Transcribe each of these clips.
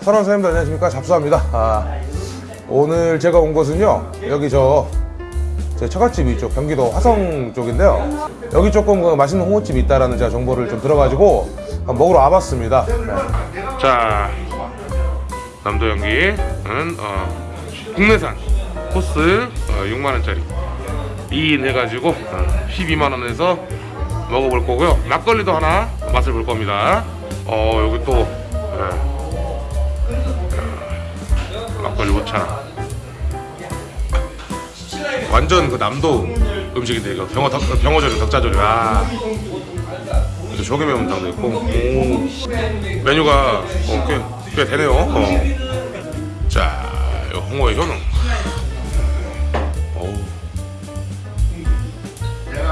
사랑하는 사장님들 안녕하십니까 잡수합니다 아, 오늘 제가 온 곳은요 여기 저 제 처갓집이 이쪽 경기도 화성 쪽인데요 여기 조금 그 맛있는 홍어집이 있다라는 제가 정보를 좀 들어가지고 먹으러 와봤습니다 네. 자 남도 연기는 어, 국내산 코스 어, 6만원짜리 2인 해가지고 어, 12만원에서 먹어볼 거고요 막걸리도 하나 맛을 볼 겁니다 어 여기 또 예. 막걸리 5차 완전 그 남도 음식인데 이거 병어 덕, 병어조림 덕자조림 아 그래서 조개 매운탕도 있고 오. 메뉴가 어, 꽤, 꽤 되네요 어. 자요 홍어의 효능.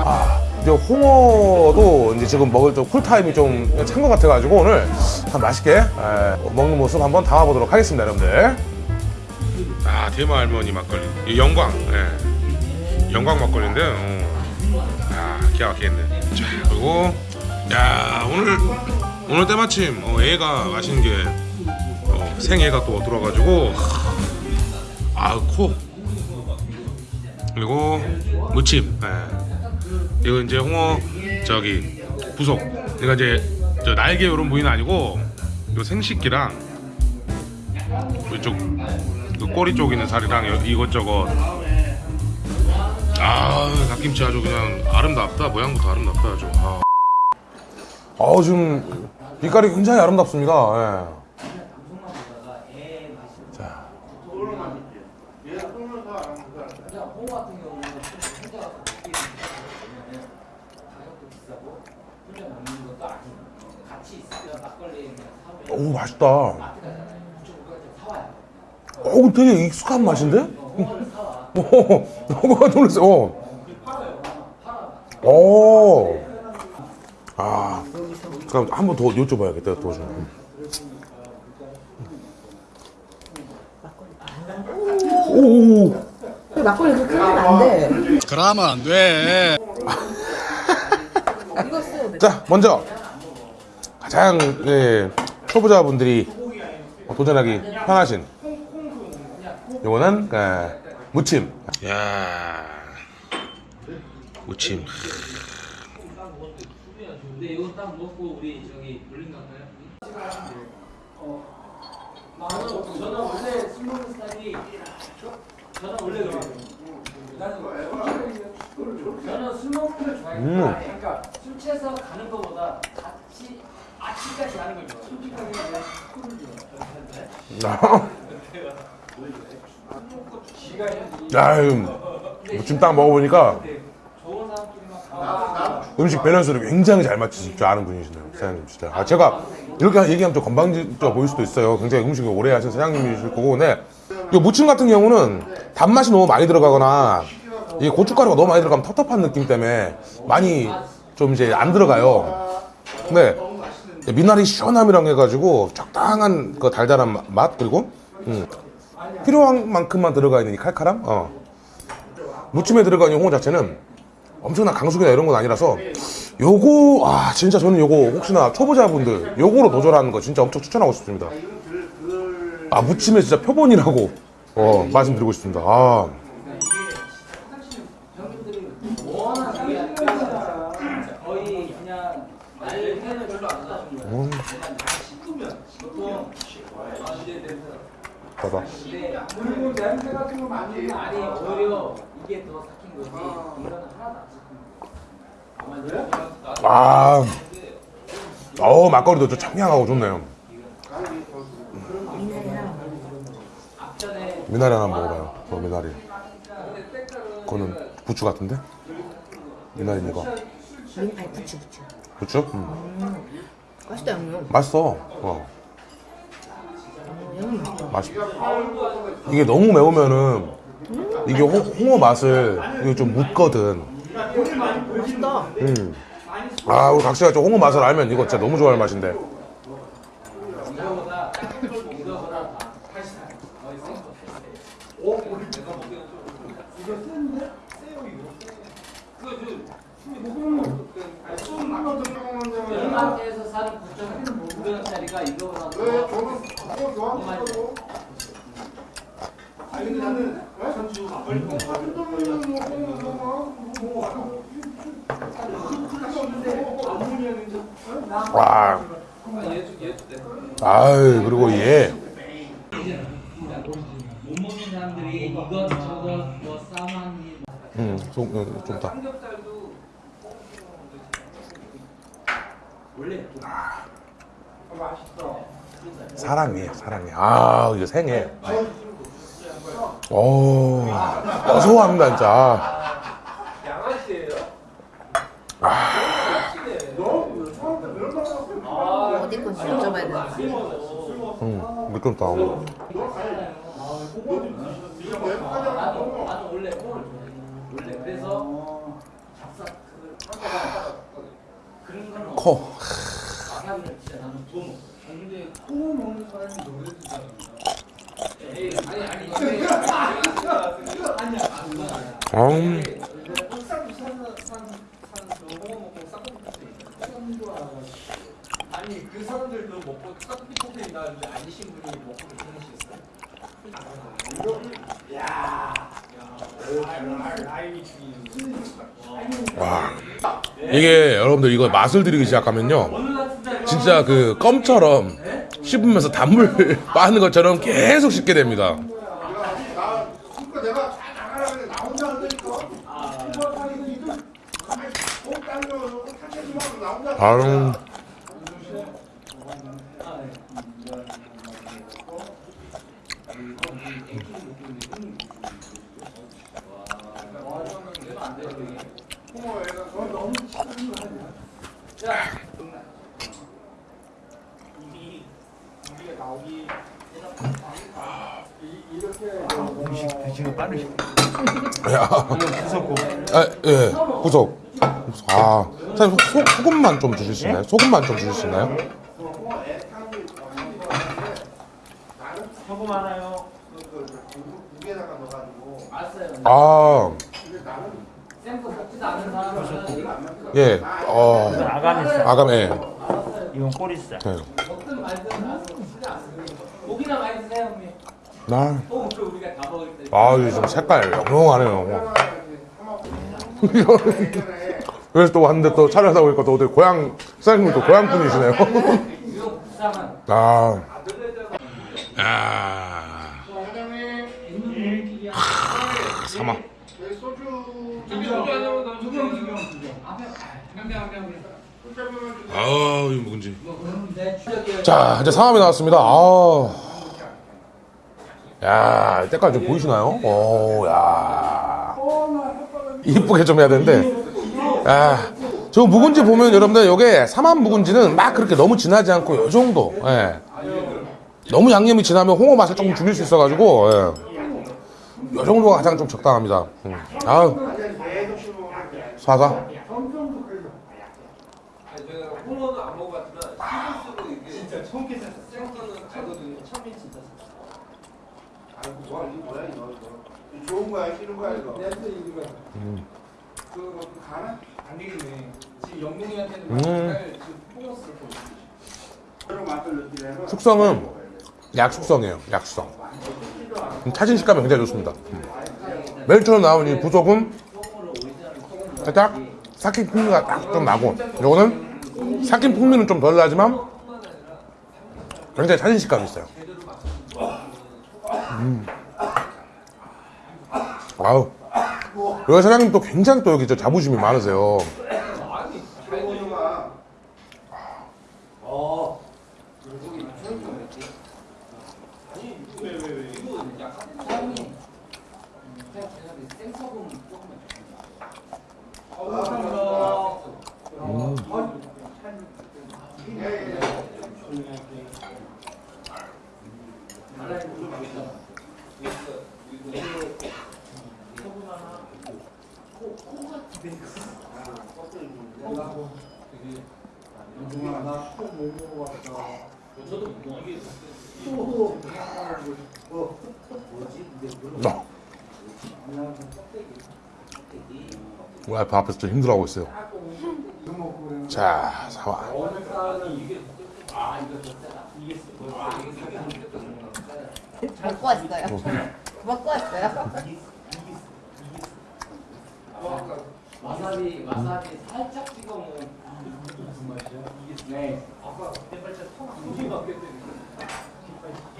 아, 이제 홍어도 이제 지금 먹을 좀 쿨타임이 좀 찬 것 같아가지고 오늘 한 맛있게 에, 먹는 모습 한번 담아보도록 하겠습니다, 여러분들. 아, 대마 할머니 막걸리. 이 영광. 예. 영광 막걸리인데, 어. 아, 기가 막히겠네. 자, 그리고, 야, 오늘, 오늘 때마침, 어, 애가 맛있는 게, 어, 생애가 또 들어가지고, 아, 코. 그리고, 무침. 예. 이거 이제 홍어 저기 부속 그러니까 이제 저 날개 이런 부위는 아니고 이 생식기랑 이쪽 그 꼬리 쪽 있는 살이랑 여- 이것저것 아 갓김치 아주 그냥 아름답다 모양부터 아름답다 아주 아. 어 지금 빛깔이 굉장히 아름답습니다 예. 자. 오 맛있다. 오 되게 익숙한 맛인데? 오, 너무 놀랐어. 어. 오. 아, 그럼 한 번 더 여쭤봐야겠다. 더 좀. 오, 오, 막걸리 그렇게 하면 안 돼. 그러면 안 돼. 자, 먼저 가장 예, 초보자분들이 도전하기 편하신 요거는 예, 무침. 야, 무침. 근데 이거 딱 먹고 우리 저기 볼링 갈까요? 나는 저는 원래 술 먹는 스타일이 저는 원래 그래요. 나는 저는 술 먹는 걸 좋아해요. 음. 그러니까 술 취해서 가는 것보다 같이 아침까지 가는 걸 좋아해요. 솔직하게 술을 좋아해요. 야, 무침 딱 먹어보니까. 음식 밸런스를 굉장히 잘 맞추실 줄 아는 분이시네요, 사장님 진짜. 아, 제가 이렇게 얘기하면 좀 건방져 보일 수도 있어요. 굉장히 음식을 오래 하신 사장님이실 거고, 근데 이 무침 같은 경우는 단맛이 너무 많이 들어가거나 이 고춧가루가 너무 많이 들어가면 텁텁한 느낌 때문에 많이 좀 이제 안 들어가요. 근데 미나리 시원함이랑 해가지고 적당한 그 달달한 마- 맛 그리고 음, 필요한 만큼만 들어가 있는 이 칼칼함. 어. 무침에 들어가는 이 홍어 자체는 엄청난 강수기나 이런 건 아니라서 요거 아 진짜 저는 요거 혹시나 초보자분들 요거로 도전하는 거 진짜 엄청 추천하고 싶습니다 아 무침에 진짜 표본이라고 어 말씀드리고 싶습니다 아. 음, 봐봐 거 많이 아니 오히려 이게 더 삭힌 거지 이거는 하나도 안 삭힌 거아 어우 막걸리도 좀 청량하고 좋네요 미나리 하나 먹어봐요 저 미나리 그거는 부추 같은데? 미나리 이거 민, 아니 부추 부추. 부추? 음. 맛있다 양념. 맛있어 어. 맛있다. 맛있 이게 너무 매우면은 이게 홍, 홍어 맛을 이게 좀 묻거든 맛있다. 음. 아 우리 각시가 저 홍어 맛을 알면 이거 진짜 너무 좋아할 맛인데 이 와 아유 그리고 얘. 음, 좀, 음, 삼겹살도 원래 사랑해 사랑해. 아 이거 생해 오 고소합니다 진짜. 어디 건지 여쭤봐야 되는데. 음 미끄럽다 나도 나 음, 아니 그 사람들도 먹고 싹비 코페인 나는데 아니신 분이 먹고 괜찮으시겠어요? 와. 이게 여러분들 이거 맛을 들이기 시작하면요. 진짜 그 껌처럼 씹으면서 단물 빠는 것처럼 계속 씹게 됩니다 내가 다 나가라 그래 나 혼자 안 되니까 이거 하기 니들 가만히 꼭 당겨서 탁해지 혼자 아유 야. 아, 예, 구속. 아, 사장님 소, 소금만 좀 주실 수 있나요? 소금만 좀 주실 수 있나요? 소금 하나요? 무게다가 넣어가지고 아, 예, 어, 있어. 아감, 예. 이건 꼬리살. 않습니다 고기나 많이 드세요 형님 나, 아, 좀 색깔 영롱하네요. 그래서 또 왔는데 또 촬영 하다 보니까 또 어디 고향, 사장님이 또 고향 분이시네요. 아, 아, 사마. 아, 이 묵은지. 자, 이제 상암이 나왔습니다. 아. 야, 때깔 좀 보이시나요? 오, 야. 이쁘게 좀 해야 되는데. 야, 저 묵은지 보면 여러분들 요게 삼암 묵은지는 막 그렇게 너무 진하지 않고 요 정도. 예. 너무 양념이 진하면 홍어 맛을 조금 죽일 수 있어가지고, 예. 요 정도가 가장 좀 적당합니다. 음. 아우. 사사. 좋은 거야 싫은 거야 이거 음. 숙성은 약숙성이에요. 약숙성. 음, 차진 식감이 굉장히 좋습니다. 음. 멜처럼 나온 이 부속은 살짝 삭힌 풍미가 딱 좀 나고 요거는 삭힌 풍미는 좀 덜 나지만 굉장히 차진 식감이 있어요. 음. 아우. 여기 사장님 또 굉장히 또 여기 저 자부심이 많으세요. 생소금 조금만 영동아 나또못 먹어봤다. 저도 이게 또 어, 뭐지? 근데 그런 나 거 와이프 앞에서 좀 힘들어하고 있어요. 이거 자, 사와. 먹고 왔어요. 먹고 왔어요. 와사비 와사비 살짝 찍어 먹으면 무슨 맛이야? 이게 네. 아까 발자 턱 굳이 바뀌었더니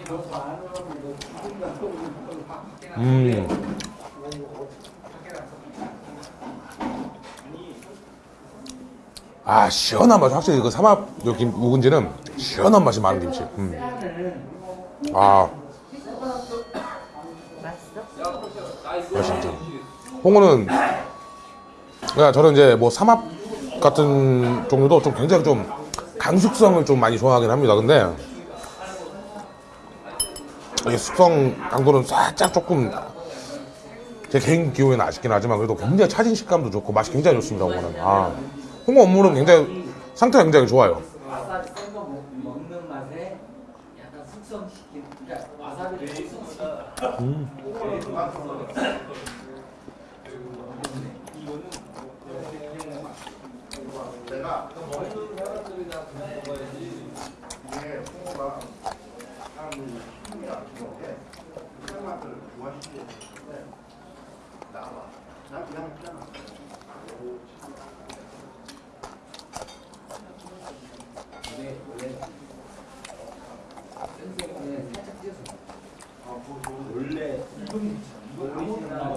너 반으로 너 지금 같은 거 밖에 나. 음. 아, 시원한 맛. 확실히 그 삼합 여기 묵은지는 시원한 맛이 많은 김치. 음. 아, 맛있어? 홍어는, 그냥 저는 이제 뭐 삼합 같은 종류도 좀 굉장히 좀 강숙성을 좀 많이 좋아하긴 합니다. 근데, 이 숙성 강도는 살짝 조금 제 개인 기호에는 아쉽긴 하지만 그래도 굉장히 차진 식감도 좋고 맛이 굉장히 좋습니다. 홍어는. 아, 홍어 업무는 굉장히 상태가 굉장히 좋아요. 와사비 썬거 먹는 맛에 약간 숙성시킨 그러니까 와사비를 숙성시킨 내가 먹는 사람들이나 그냥 먹어야지 이게 홍어가 사람들이 힘이 안 좋은데 그런 맛들을 좋아하시게 되는데 나와. 난 그냥 먹잖아. 원래 원래 생생에 살짝 찢어서 아 그거 원래 이건 이건 오리지널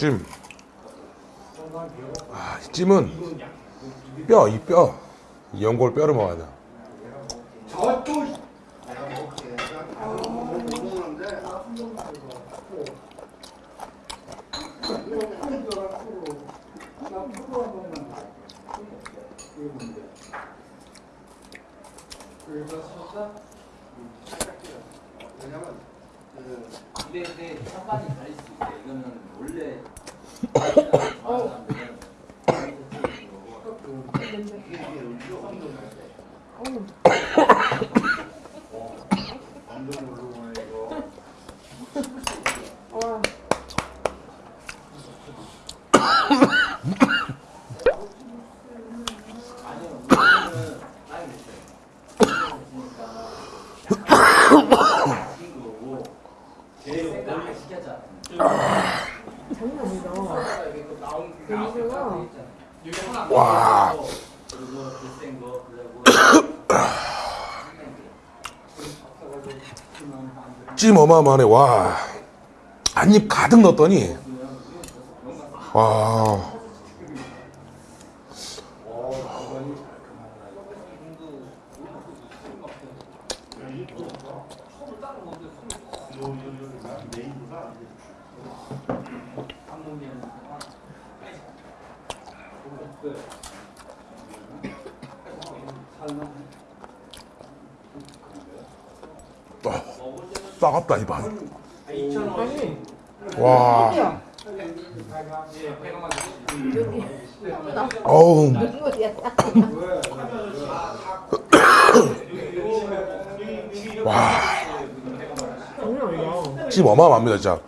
찜. 아, 이 찜은 뼈, 이 뼈. 이 연골 뼈를 먹어야 돼. 저또 내가 먹게. 못 먹는데 그래서 살짝 왜냐면 그 근데 근데 찬반이 다를 수 있대 이거는 원래 제일 원래 시켰잖아 장난 아니다. 냄새가. 와, 찜 어마어마하네. 와, 한 입 가득 넣었더니, 와, 따갑다 이 밥. 와, 어우. 와. 찜 어마어마합니다 진짜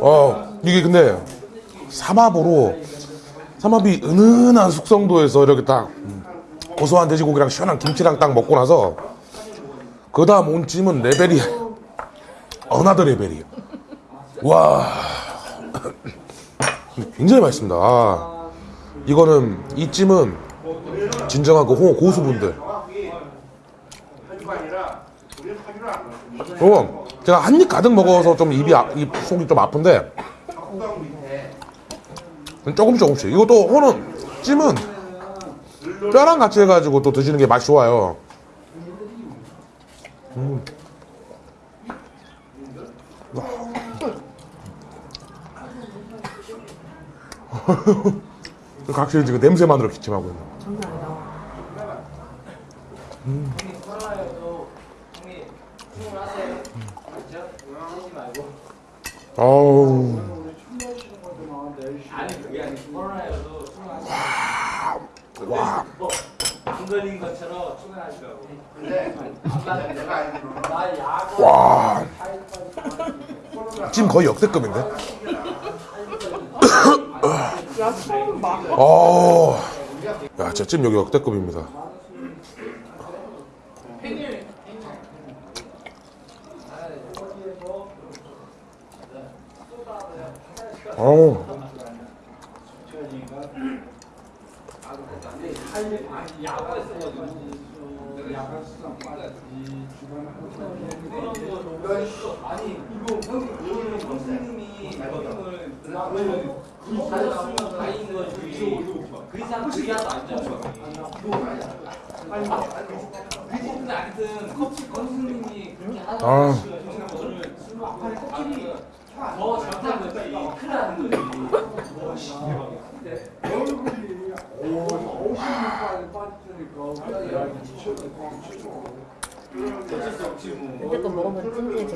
어 이게 근데 삼합으로 삼합이 은은한 숙성도에서 이렇게 딱 음, 고소한 돼지고기랑 시원한 김치랑 딱 먹고 나서 그 다음 온 찜은 레벨이 another level이에요 와 굉장히 맛있습니다 아, 이거는 이 찜은 진정한 그 홍어 고수분들. 어, 제가 한 입 가득 먹어서 좀 입이 아- 입 속이 좀 아픈데 밑에 조금씩 조금씩. 이것도 호는 찜은 뼈랑 같이 해가지고 또 드시는 게 맛이 좋아요. 음. 각실히 지금 냄새만으로 기침하고. 장난 아니다. 그렇죠? 말고. 아우. 아니 그게 아니고 코로나여도 출근하세요. 와. 뭐 안 걸린 것처럼 출근하시라고. 와. 찜 거의 역대급인데? 야, 처음 봐. 어. 야, 진짜 찜 여기 역대급입니다. 어우. 아니 이거 형님 오늘 선생님이 형님을 가졌으면 다행인 거지. 그 이상 그 이하도 안 잡혀. 근데 아. 먹으면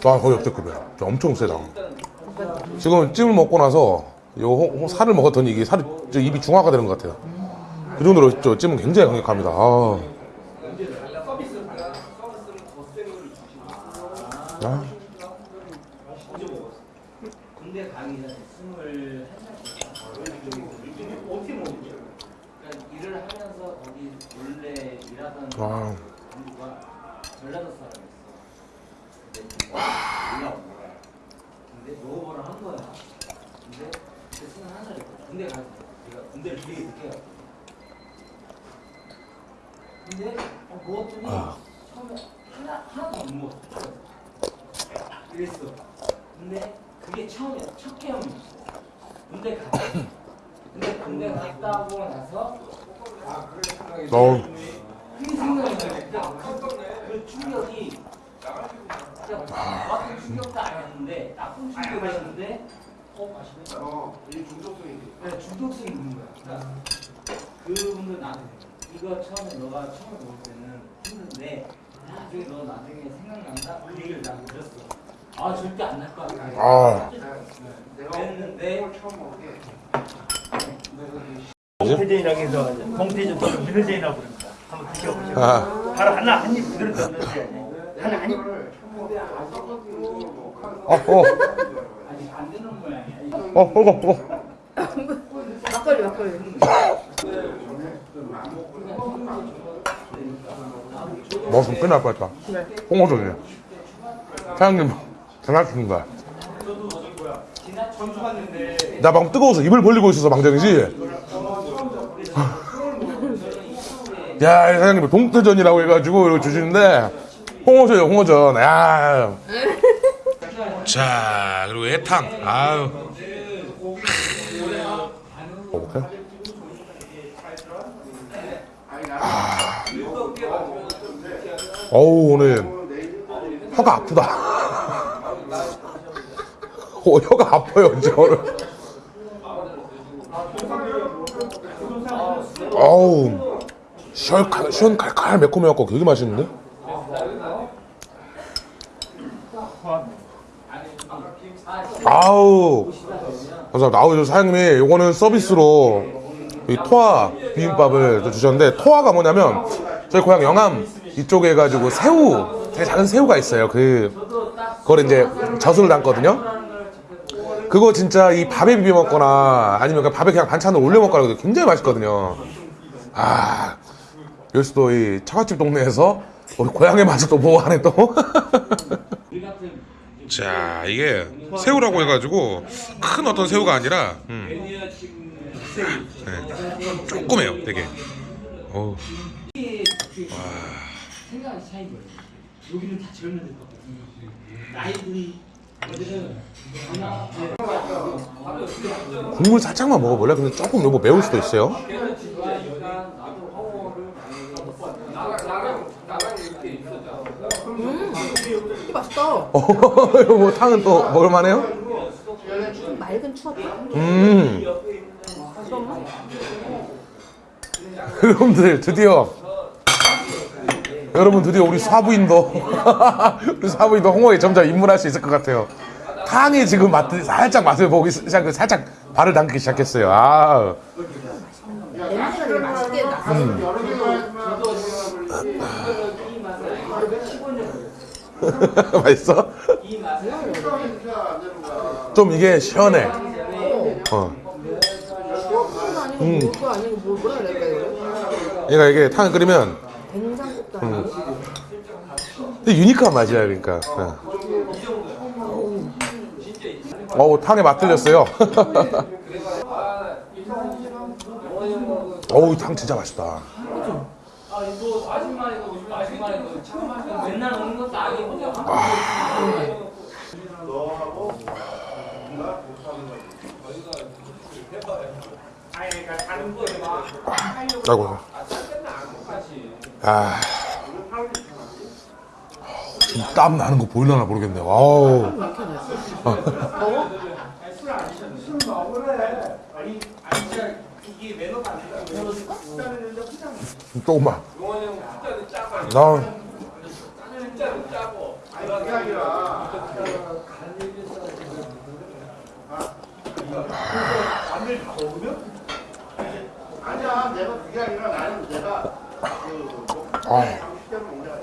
찜질이 거의 역대급이야. 저 엄청 세다. 지금 찜을 먹고 나서 요 호- 호- 살을 먹었더니 이게 살이 저 입이 중화가 되는 것 같아요. 그 정도로 저 찜은 굉장히 강력합니다. 아. 아. 군대 가기 전에 스물. 어떻게 먹었죠? 그러니까 일을 하면서 거기 원래 일하던 와. 친구가 전라도 사람이었어. 근데 올라온 거야. 근데 먹어보라 한 거야. 근데 그때 스물 한 살이었거든. 군대 가서 내가 군대를 되게 늦게 갔거든. 근데 어, 먹었더니 처음에 하나 하나도 안 먹었어. 이랬어. 근데 그게 처음이야. 첫 경험이었어. 군대 갔다. 근데 군대 갔다 오고 나서 어우. 그게 생각이 나. 그 충격이 진짜 나쁜 충격도 아니었는데 나쁜 충격이었는데 어 맛있네. 어, 이 중독성이. 네, 중독성이 있는 거야. 그러니까 그분들 나한테 이거 처음에 너가 처음에 먹을 때는 힘든데 나중에 너 나중에 생각난다 그 얘기를 난 들었어. 아 절대 안 날 거야. 아. 게 동태전이라고 해서 동태전 또는 민어전이라고 부릅니다. 한번 드셔보세요. 아. 바로 하나 한 입 그대로 넣으세요. 하나 한입. 게 아직도 어, 어. 아직 안 되는 모양이야. 이거 어, 어, 어. 막걸리, 막걸리. 먹었으면 끝날 뻔했다. 홍어전이네. 사장님, 장난치는 거야. 나 방금 뜨거워서 입을 벌리고 있어서 망정이지. 야, 이 사장님 동태전이라고 해가지고 이거 주시는데 홍어전이요, 홍어전. 야. 자, 그리고 애탕. 아유. 먹을까? 아. 어우 오늘 혀가 아프다. 어, 혀가 아파요 오늘. 어우 시원칼 시원칼칼 매콤해갖고 되게 맛있는데? 아우 감사합니다. 아우 저 사장님이 요거는 서비스로 이 토화 비빔밥을 또 주셨는데 토화가 뭐냐면 저희 고향 영암 이쪽에 해가지고 새우 되게 작은 새우가 있어요. 그 그걸 이제 젖을 담거든요. 그거 진짜 이 밥에 비벼 먹거나 아니면 그냥 밥에 그냥 반찬을 올려 먹거나 그래도 굉장히 맛있거든요. 아 여기서 또 이 처갓집 동네에서 우리 고향의 맛을 또 보호하네 또. 자 이게 새우라고 해가지고 큰 어떤 새우가 아니라 음. 네. 조그매요 되게. 어우. 생 국물 살짝만 먹어볼래? 근데 조금 너무 매울 수도 있어요. 이게 맛있다. 어, 뭐 탕은 또 먹을만해요? 맑은 추억. 음. 여러분들 드디어 여러분 드디어 우리 사부인도 우리 사부인도 홍어에 점점 입문할 수 있을 것 같아요. 탕이 지금 맛 살짝 맛을 보기 시작 살짝 발을 담기 시작했어요. 아. 냄새가 되게 맛있게 나. 맛있어? 좀 이게 시원해. 어. 이거? 얘가 이게 탕을 끓이면. 되게 유니크한 맛이야 그러니까. 어. 어우 탕에 맛 들렸어요. 어우 탕 진짜 맛있다. 맨날 오는 것도 아니고 아이고. 아. 땀 나는 거 보일라나 모르겠네. 와우. 조금만. 나 아니야 내가 그게 아니라 나는 내가 그 아. 시대로 먹냐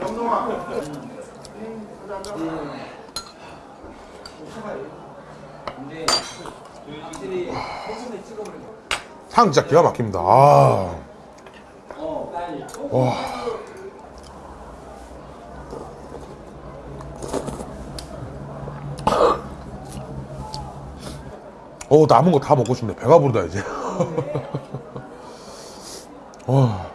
영동아 탕 진짜 기가 막힙니다. 아. 와. 어 남은 거 다 먹고 싶네. 배가 부르다 이제. 와.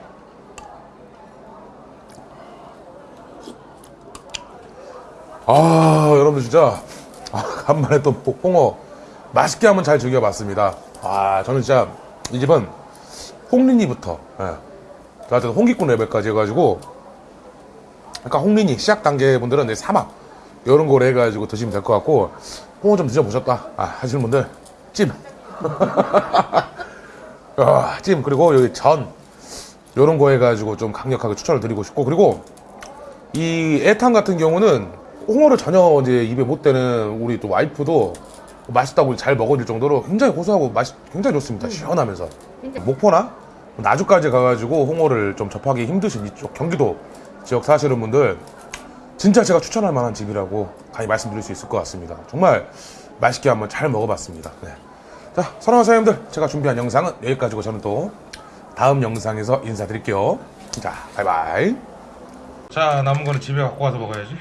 아 여러분들 진짜 아, 간만에 또 홍어 맛있게 한번 잘 즐겨봤습니다. 아 저는 진짜 이 집은 홍린이부터 예. 저한테 홍기꾼 레벨까지 해가지고 약간 홍린이 시작 단계 분들은 이제 사막 이런 거로 해가지고 드시면 될 것 같고 홍어 좀 드셔보셨다 아, 하시는 분들 찜 아, 찜 그리고 여기 전 이런 거 해가지고 좀 강력하게 추천을 드리고 싶고 그리고 이 애탕 같은 경우는 홍어를 전혀 이제 입에 못 대는 우리 또 와이프도 맛있다고 잘 먹어줄 정도로 굉장히 고소하고 맛이 굉장히 좋습니다. 시원하면서 목포나 나주까지 가가지고 홍어를 좀 접하기 힘드신 이쪽 경기도 지역 사시는 분들 진짜 제가 추천할 만한 집이라고 강히 말씀드릴 수 있을 것 같습니다. 정말 맛있게 한번 잘 먹어봤습니다. 네. 자, 사랑하는 사장님들, 제가 준비한 영상은 여기까지고 저는 또 다음 영상에서 인사드릴게요. 자, 바이바이. 자, 남은 거는 집에 갖고 가서 먹어야지.